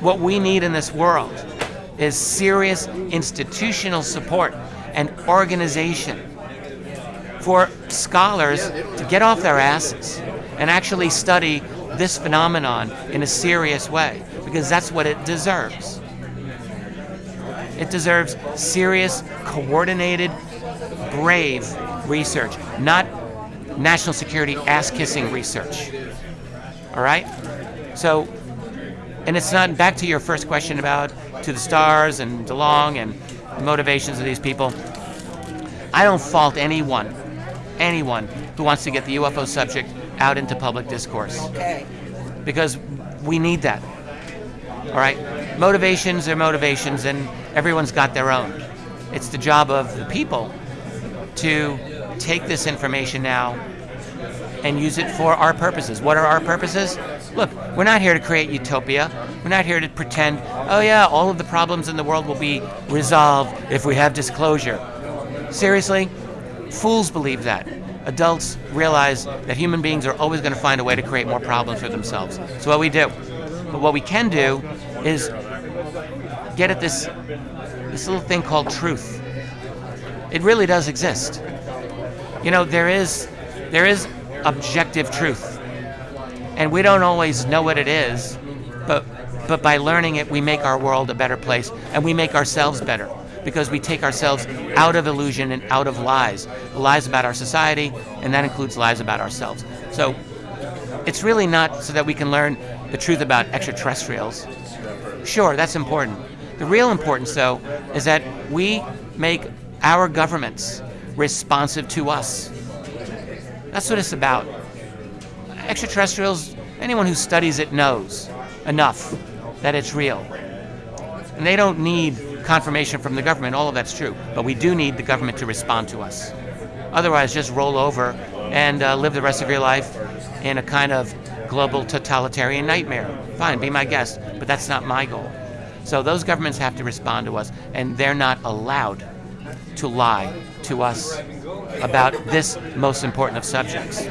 what we need in this world is serious institutional support and organization for scholars to get off their asses and actually study this phenomenon in a serious way, because that's what it deserves. It deserves serious, coordinated, brave research, not national security ass kissing research. All right? So, and it's not back to your first question about to the stars and DeLonge and the motivations of these people. I don't fault anyone, anyone who wants to get the UFO subject out into public discourse. Okay. Because we need that. All right? Motivations are motivations, and everyone's got their own. It's the job of the people to take this information now and use it for our purposes. What are our purposes? Look, we're not here to create utopia. We're not here to pretend, oh yeah, all of the problems in the world will be resolved if we have disclosure. Seriously? Fools believe that. Adults realize that human beings are always going to find a way to create more problems for themselves. So what we do. But what we can do is get at this this little thing called truth. It really does exist. You know, there is there is objective truth. And we don't always know what it is, but but by learning it we make our world a better place and we make ourselves better because we take ourselves out of illusion and out of lies. Lies about our society and that includes lies about ourselves. So it's really not so that we can learn the truth about extraterrestrials. Sure, that's important. The real importance, though, is that we make our governments responsive to us. That's what it's about. Extraterrestrials, anyone who studies it knows enough that it's real. And they don't need confirmation from the government, all of that's true. But we do need the government to respond to us. Otherwise, just roll over and uh, live the rest of your life in a kind of global totalitarian nightmare. Fine, be my guest, but that's not my goal. So those governments have to respond to us, and they're not allowed to lie to us about this most important of subjects.